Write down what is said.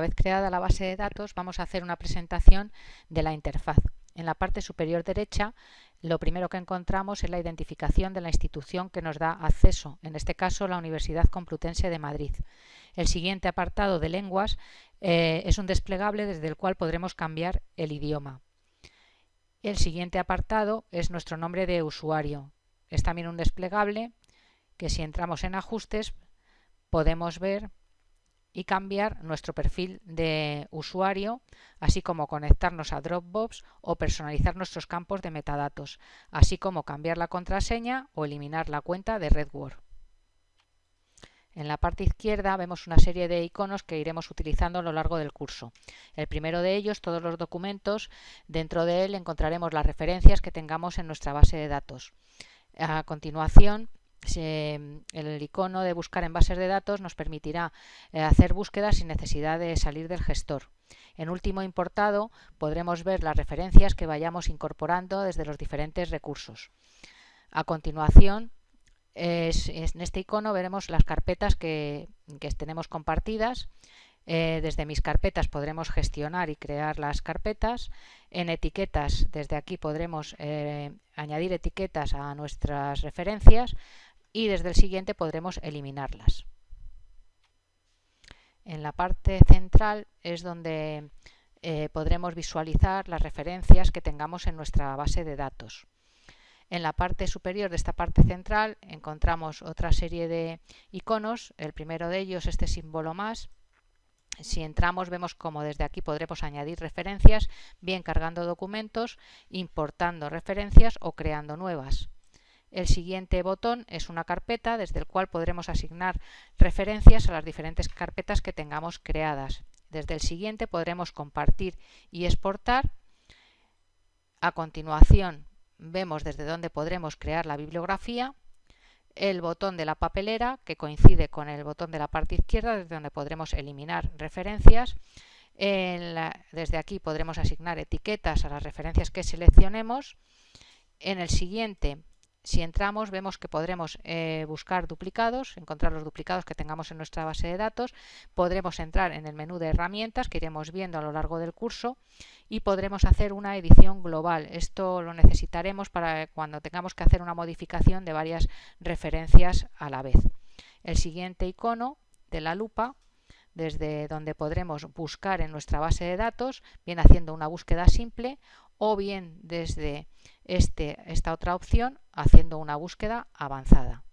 vez creada la base de datos, vamos a hacer una presentación de la interfaz. En la parte superior derecha, lo primero que encontramos es la identificación de la institución que nos da acceso, en este caso la Universidad Complutense de Madrid. El siguiente apartado de lenguas eh, es un desplegable desde el cual podremos cambiar el idioma. El siguiente apartado es nuestro nombre de usuario. Es también un desplegable que si entramos en ajustes podemos ver y cambiar nuestro perfil de usuario, así como conectarnos a Dropbox o personalizar nuestros campos de metadatos, así como cambiar la contraseña o eliminar la cuenta de RedWord. En la parte izquierda vemos una serie de iconos que iremos utilizando a lo largo del curso. El primero de ellos, todos los documentos, dentro de él encontraremos las referencias que tengamos en nuestra base de datos. A continuación, el icono de buscar en bases de datos nos permitirá eh, hacer búsquedas sin necesidad de salir del gestor. En último importado podremos ver las referencias que vayamos incorporando desde los diferentes recursos. A continuación, en este icono veremos las carpetas que, tenemos compartidas. Eh, desde mis carpetas podremos gestionar y crear las carpetas. En etiquetas, desde aquí podremos eh, añadir etiquetas a nuestras referencias y desde el siguiente podremos eliminarlas. En la parte central es donde eh, podremos visualizar las referencias que tengamos en nuestra base de datos. En la parte superior de esta parte central encontramos otra serie de iconos. El primero de ellos, este símbolo más. Si entramos vemos como desde aquí podremos añadir referencias, bien cargando documentos, importando referencias o creando nuevas. El siguiente botón es una carpeta desde el cual podremos asignar referencias a las diferentes carpetas que tengamos creadas. Desde el siguiente podremos compartir y exportar. A continuación vemos desde dónde podremos crear la bibliografía, el botón de la papelera que coincide con el botón de la parte izquierda desde donde podremos eliminar referencias. desde aquí podremos asignar etiquetas a las referencias que seleccionemos. En el siguiente si entramos vemos que podremos eh, buscar duplicados, encontrar los duplicados que tengamos en nuestra base de datos, podremos entrar en el menú de herramientas que iremos viendo a lo largo del curso y podremos hacer una edición global. Esto lo necesitaremos para cuando tengamos que hacer una modificación de varias referencias a la vez. El siguiente icono de la lupa desde donde podremos buscar en nuestra base de datos, bien haciendo una búsqueda simple o bien desde este, esta otra opción haciendo una búsqueda avanzada.